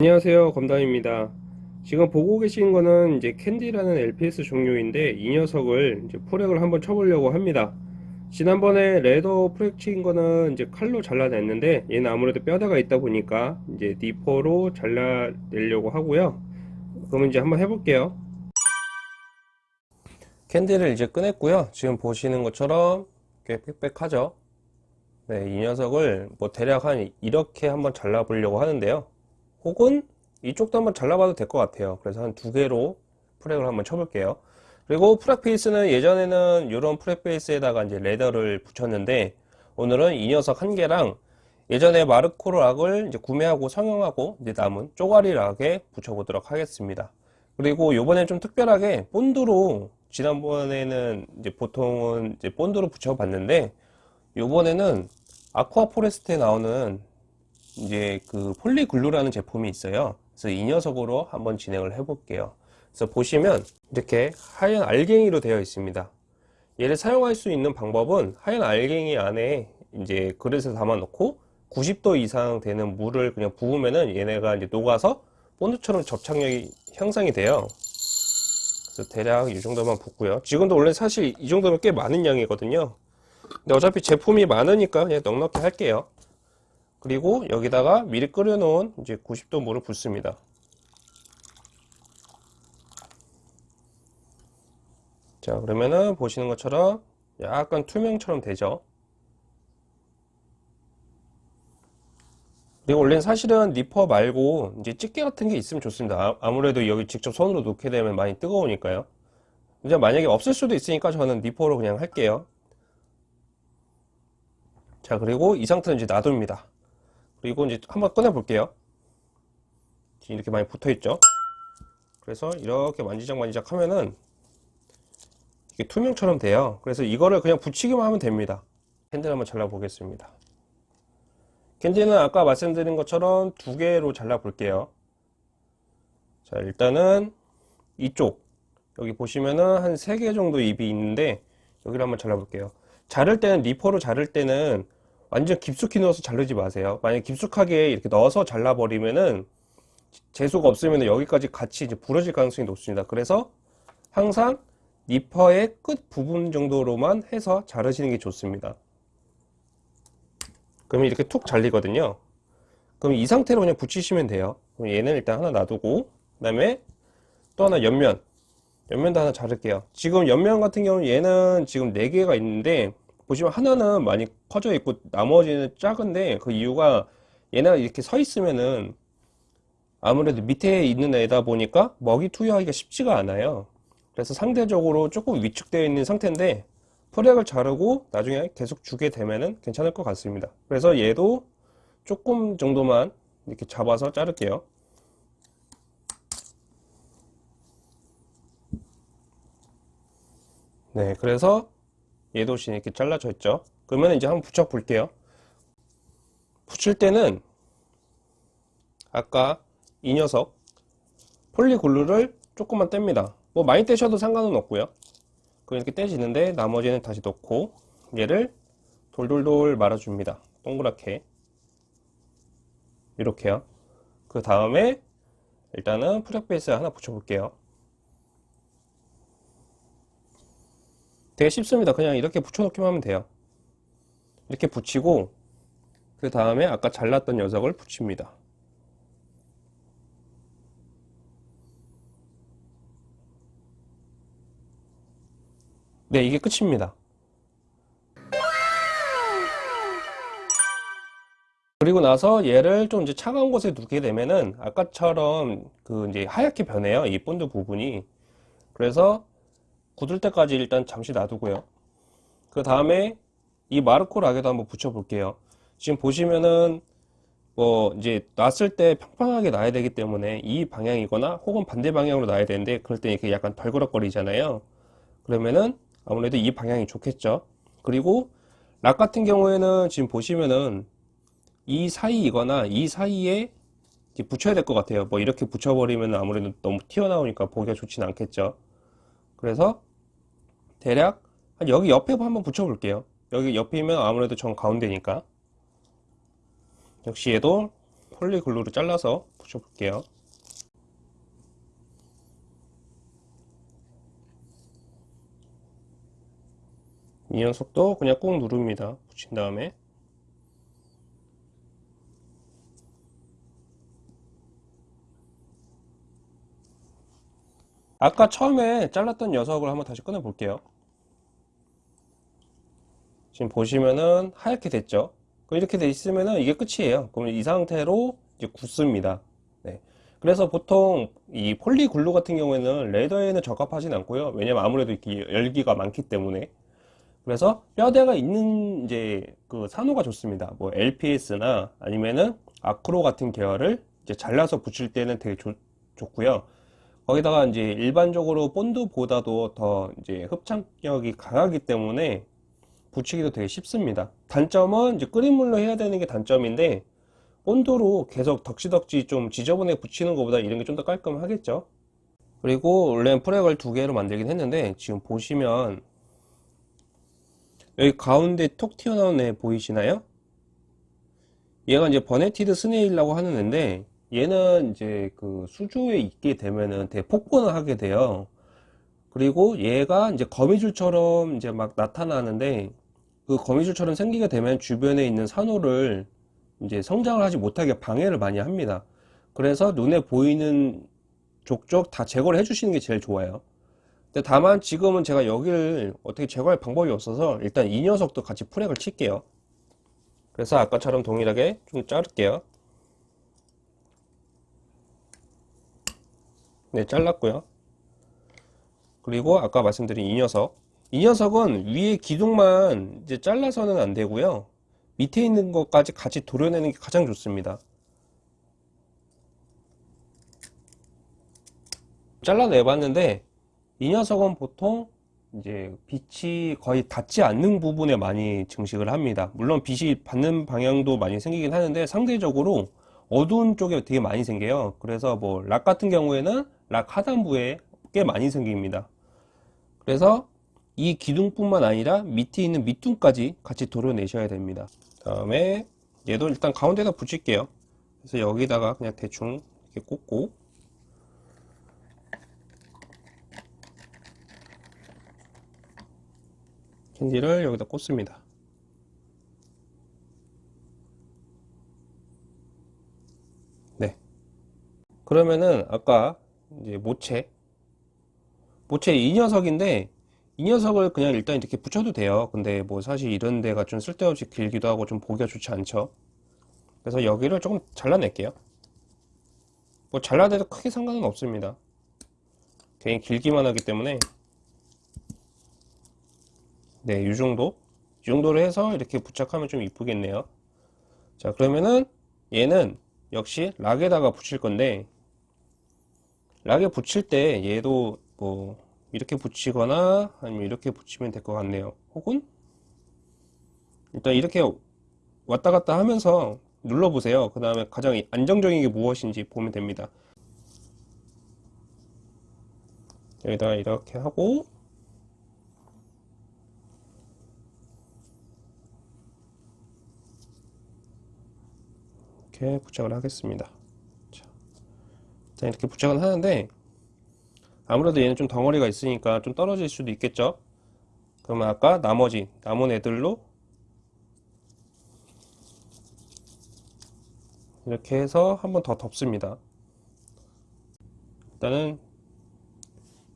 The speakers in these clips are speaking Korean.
안녕하세요 검담입니다. 지금 보고 계신 거는 이제 캔디라는 LPS 종류인데 이 녀석을 이제 frag을 한번 쳐보려고 합니다. 지난번에 leather frag 친 거는 이제 칼로 잘라냈는데 얘는 아무래도 뼈대가 있다 보니까 이제 니퍼로 잘라내려고 하고요. 그러면 이제 한번 해볼게요. 캔디를 이제 꺼냈고요. 지금 보시는 것처럼 꽤 빽빽하죠? 네, 이 녀석을 뭐 대략 한 이렇게 한번 잘라 보려고 하는데요 혹은 이쪽도 한번 잘라봐도 될 것 같아요. 그래서 한 두 개로 frag을 한번 쳐볼게요. 그리고 frag base는 예전에는 이런 frag base에다가 이제 leather를 붙였는데 오늘은 이 녀석 한 개랑 예전에 마르코 rock을 이제 구매하고 성형하고 이제 남은 쪼가리 rock에 붙여보도록 하겠습니다. 그리고 요번엔 좀 특별하게 본드로 지난번에는 이제 보통은 이제 본드로 붙여봤는데 요번에는 아쿠아 포레스트에 나오는 이제 그 폴리글루라는 제품이 있어요. 그래서 이 녀석으로 한번 진행을 해 볼게요. 그래서 보시면 이렇게 하얀 알갱이로 되어 있습니다. 얘를 사용할 수 있는 방법은 하얀 알갱이 안에 이제 그릇에 담아 놓고 90도 이상 되는 물을 그냥 부으면은 얘네가 이제 녹아서 본드처럼 접착력이 형성이 돼요. 그래서 대략 이 정도만 붓고요. 지금도 원래 사실 이 정도면 꽤 많은 양이거든요. 근데 어차피 제품이 많으니까 그냥 넉넉히 할게요 그리고 여기다가 미리 끓여 놓은 이제 90도 물을 붓습니다. 자 그러면은 보시는 것처럼 약간 투명처럼 되죠? 그리고 원래는 사실은 니퍼 말고 이제 집게 같은 게 있으면 좋습니다. 아, 무래도 여기 직접 손으로 놓게 되면 많이 뜨거우니까요. 이제 만약에 없을 수도 있으니까 저는 니퍼로 그냥 할게요. 자 그리고 이 상태는 이제 놔둡니다 그리고 이제 한번 꺼내 볼게요. 이렇게 많이 붙어 있죠? 그래서 이렇게 만지작 만지작 하면은 이게 투명처럼 돼요. 그래서 이거를 그냥 붙이기만 하면 됩니다. 캔들 한번 잘라 보겠습니다. 캔디는 아까 말씀드린 것처럼 두 개로 잘라 볼게요. 자 일단은 이쪽. 여기 보시면은 한 세 개 정도 입이 있는데 여기를 한번 잘라 볼게요. 자를 때는 리퍼로 자를 때는 완전 깊숙이 넣어서 자르지 마세요. 만약 깊숙하게 이렇게 넣어서 잘라 버리면은 재수가 없으면 여기까지 같이 이제 부러질 가능성이 높습니다. 그래서 항상 니퍼의 끝 부분 정도로만 해서 자르시는 게 좋습니다. 그러면 이렇게 툭 잘리거든요. 그럼 이 상태로 그냥 붙이시면 돼요. 그럼 얘는 일단 하나 놔두고 그 다음에 또 하나 옆면 옆면도 하나 자를게요. 지금 옆면 같은 경우는 얘는 지금 4개가 있는데 보시면 하나는 많이 커져 있고 나머지는 작은데 그 이유가 얘네가 이렇게 서 있으면은 아무래도 밑에 있는 애다 보니까 먹이 투여하기가 쉽지가 않아요. 그래서 상대적으로 조금 위축되어 있는 상태인데 프렉을 자르고 나중에 계속 주게 되면은 괜찮을 것 같습니다. 그래서 얘도 조금 정도만 이렇게 잡아서 자를게요. 네 그래서 얘도 이렇게 잘라져 있죠? 그러면 이제 한번 붙여 볼게요. 붙일 때는 아까 이 녀석 폴리글루를 조금만 뗍니다. 뭐 많이 떼셔도 상관은 없고요. 그럼 이렇게 떼지는데 나머지는 다시 넣고 얘를 돌돌돌 말아줍니다. 동그랗게. 이렇게요. 그 다음에 일단은 프렉 베이스 하나 붙여 볼게요 되게 쉽습니다. 그냥 이렇게 붙여 놓기만 하면 돼요. 이렇게 붙이고 그 다음에 아까 잘랐던 녀석을 붙입니다. 네 이게 끝입니다. 그리고 나서 얘를 좀 이제 차가운 곳에 두게 되면은 아까처럼 그 이제 하얗게 변해요. 이 본드 부분이. 그래서 굳을 때까지 일단 잠시 놔두고요. 그 다음에 이 마르코 락에도 한번 붙여 볼게요. 지금 보시면은 뭐 이제 놨을 때 평평하게 놔야 되기 때문에 이 방향이거나 혹은 반대 방향으로 놔야 되는데 그럴 때 이렇게 약간 덜그럭거리잖아요. 그러면은 아무래도 이 방향이 좋겠죠. 그리고 락 같은 경우에는 지금 보시면은 이 사이이거나 이 사이에 붙여야 될 것 같아요. 뭐 이렇게 붙여버리면 아무래도 너무 튀어나오니까 보기가 좋진 않겠죠. 그래서 대략 여기 옆에 한번 붙여 볼게요 여기 옆이면 아무래도 정 가운데니까 역시 얘도 폴리글루로 잘라서 붙여볼게요. 이 녀석도 그냥 꾹 누릅니다. 붙인 다음에 아까 처음에 잘랐던 녀석을 한번 다시 꺼내 볼게요. 지금 보시면은 하얗게 됐죠. 이렇게 돼 있으면은 이게 끝이에요. 그러면 이 상태로 이제 굳습니다. 네. 그래서 보통 이 폴리글루 같은 경우에는 레더에는 적합하진 않고요. 왜냐면 아무래도 열기가 많기 때문에. 그래서 뼈대가 있는 이제 그 산호가 좋습니다. 뭐 LPS나 아니면은 아크로 같은 계열을 이제 잘라서 붙일 때는 되게 좋, 좋고요. 거기다가 이제 일반적으로 본드보다도 더 이제 흡착력이 강하기 때문에 붙이기도 되게 쉽습니다. 단점은 이제 끓인 물로 해야 되는 게 단점인데 본드로 계속 덕지덕지 좀 지저분하게 붙이는 것보다 이런 게 좀 더 깔끔하겠죠. 그리고 원래는 frag을 두 개로 만들긴 했는데 지금 보시면 여기 가운데 톡 튀어나온 애 보이시나요? 얘가 이제 vermetid snail이라고 하는 애인데 얘는 이제 그 수조에 있게 되면은 되게 폭번을 하게 돼요. 그리고 얘가 이제 거미줄처럼 이제 막 나타나는데 그 거미줄처럼 생기게 되면 주변에 있는 산호를 이제 성장을 하지 못하게 방해를 많이 합니다. 그래서 눈에 보이는 족족 다 제거를 해주시는 게 제일 좋아요. 근데 다만 지금은 제가 여기를 어떻게 제거할 방법이 없어서 일단 이 녀석도 같이 프렉을 칠게요. 그래서 아까처럼 동일하게 좀 자를게요. 네, 잘랐고요. 그리고 아까 말씀드린 이 녀석. 이 녀석은 위에 기둥만 이제 잘라서는 안 되고요. 밑에 있는 것까지 같이 도려내는 게 가장 좋습니다. 잘라내 봤는데 이 녀석은 보통 이제 빛이 거의 닿지 않는 부분에 많이 증식을 합니다. 물론 빛이 받는 방향도 많이 생기긴 하는데 상대적으로 어두운 쪽에 되게 많이 생겨요. 그래서 뭐 락 같은 경우에는 락 하단부에 꽤 많이 생깁니다. 그래서 이 기둥뿐만 아니라 밑에 있는 밑둥까지 같이 도려내셔야 됩니다. 다음에 얘도 일단 가운데다 붙일게요. 그래서 여기다가 그냥 대충 이렇게 꽂고 캔디를 여기다 꽂습니다. 네. 그러면은 아까 이제 모체 모체 이 녀석인데 이 녀석을 그냥 일단 이렇게 붙여도 돼요. 근데 뭐 사실 이런 데가 좀 쓸데없이 길기도 하고 좀 보기가 좋지 않죠. 그래서 여기를 조금 잘라낼게요. 뭐 잘라내도 크게 상관은 없습니다. 괜히 길기만 하기 때문에 네, 이 정도 이 정도로 해서 이렇게 부착하면 좀 이쁘겠네요. 자, 그러면은 얘는 역시 락에다가 붙일 건데 락에 붙일 때 얘도 뭐 이렇게 붙이거나 아니면 이렇게 붙이면 될 것 같네요. 혹은 일단 이렇게 왔다 갔다 하면서 눌러 보세요. 그 다음에 가장 안정적인 게 무엇인지 보면 됩니다. 여기다가 이렇게 하고 이렇게 부착을 하겠습니다. 자, 자 이렇게 부착은 하는데 아무래도 얘는 좀 덩어리가 있으니까 좀 떨어질 수도 있겠죠? 그러면 아까 나머지 남은 애들로 이렇게 해서 한 번 더 덮습니다. 일단은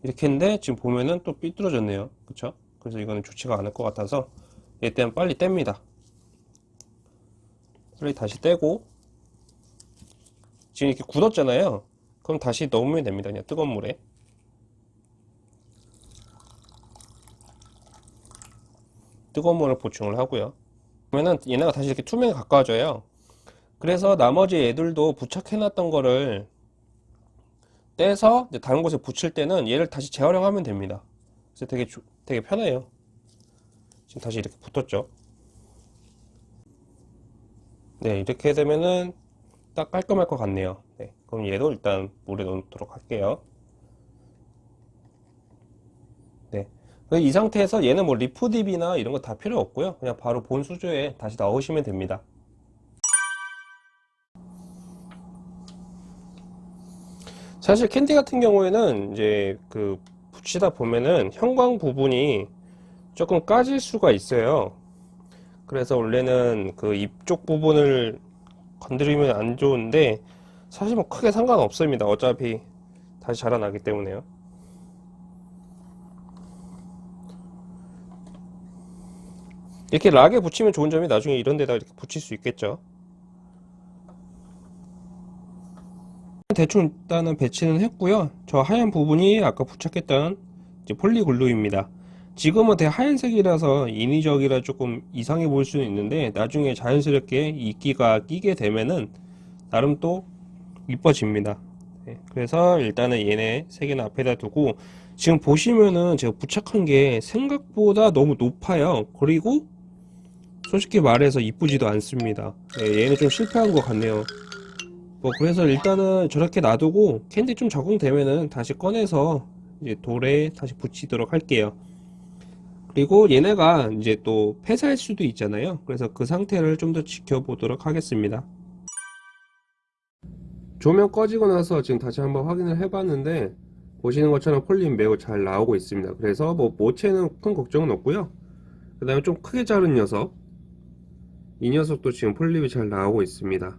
이렇게 했는데 지금 보면은 또 삐뚤어졌네요. 그쵸? 그래서 이거는 좋지가 않을 것 같아서 얘 때는 빨리 뗍니다. 빨리 다시 떼고 지금 이렇게 굳었잖아요. 그럼 다시 넣으면 됩니다. 그냥 뜨거운 물에 뜨거운 물을 보충을 하고요. 그러면은 얘네가 다시 이렇게 투명에 가까워져요. 그래서 나머지 애들도 부착해 놨던 거를 떼서 다른 곳에 붙일 때는 얘를 다시 재활용하면 됩니다. 그래서 되게 되게 편해요. 지금 다시 이렇게 붙었죠? 네 이렇게 되면은 딱 깔끔할 것 같네요. 네, 그럼 얘도 일단 물에 넣도록 할게요 네. 이 상태에서 얘는 뭐 리프딥이나 이런 거 다 필요 없고요 그냥 바로 본 수조에 다시 넣으시면 됩니다 사실 캔디 같은 경우에는 이제 그 붙이다 보면은 형광 부분이 조금 까질 수가 있어요. 그래서 원래는 그 입 쪽 부분을 건드리면 안 좋은데 사실 뭐 크게 상관없습니다. 어차피 다시 자라나기 때문에요. 이렇게 락에 붙이면 좋은 점이 나중에 이런 데다 이렇게 붙일 수 있겠죠. 대충 일단은 배치는 했고요. 저 하얀 부분이 아까 부착했던 폴리글루입니다. 지금은 대 하얀색이라서 인위적이라 조금 이상해 보일 수는 있는데 나중에 자연스럽게 이끼가 끼게 되면은 나름 또 이뻐집니다. 네, 그래서 일단은 얘네 세 개는 앞에다 두고 지금 보시면은 제가 부착한 게 생각보다 너무 높아요. 그리고 솔직히 말해서 이쁘지도 않습니다. 네, 얘는 좀 실패한 것 같네요. 뭐 그래서 일단은 저렇게 놔두고 캔디 좀 적응되면은 다시 꺼내서 이제 돌에 다시 붙이도록 할게요. 그리고 얘네가 이제 또 폐사할 수도 있잖아요. 그래서 그 상태를 좀 더 지켜보도록 하겠습니다. 조명 꺼지고 나서 지금 다시 한번 확인을 해봤는데 보시는 것처럼 폴립 매우 잘 나오고 있습니다. 그래서 뭐 모체는 큰 걱정은 없고요. 그 다음에 좀 크게 자른 녀석 이 녀석도 지금 폴립이 잘 나오고 있습니다.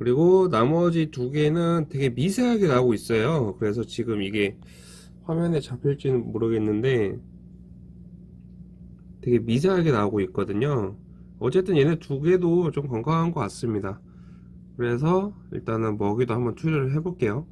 그리고 나머지 두 개는 되게 미세하게 나오고 있어요. 그래서 지금 이게 화면에 잡힐지는 모르겠는데 되게 미세하게 나오고 있거든요. 어쨌든 얘네 두 개도 좀 건강한 것 같습니다. 그래서 일단은 먹이도 한번 투여를 해 볼게요.